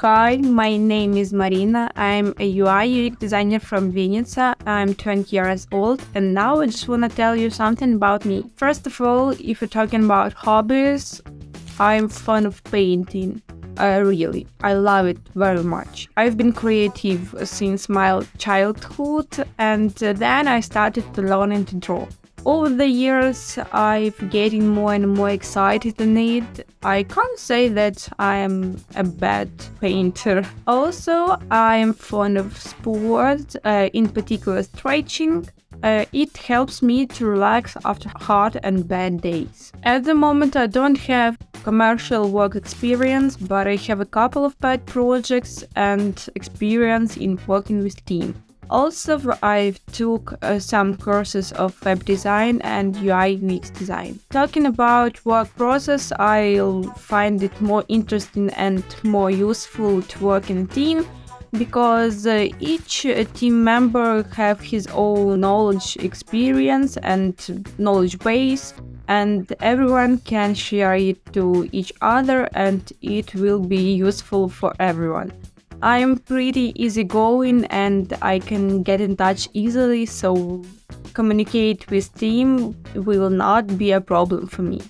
Hi, my name is Marina. I'm a UI UX designer from Vinnytsia. I'm 20 years old, and now I just want to tell you something about me. First of all, if you're talking about hobbies, I'm fond of painting. Uh, really, I love it very much. I've been creative since my childhood, and then I started to learn to draw. Over the years, I've getting more and more excited in it. I can't say that I am a bad painter. Also, I am fond of sports, uh, in particular stretching. Uh, it helps me to relax after hard and bad days. At the moment, I don't have commercial work experience, but I have a couple of pet projects and experience in working with team. Also, I took uh, some courses of web design and UI UX design. Talking about work process, I'll find it more interesting and more useful to work in a team because uh, each uh, team member have his own knowledge experience and knowledge base and everyone can share it to each other and it will be useful for everyone. I'm pretty easygoing and I can get in touch easily, so communicate with team will not be a problem for me.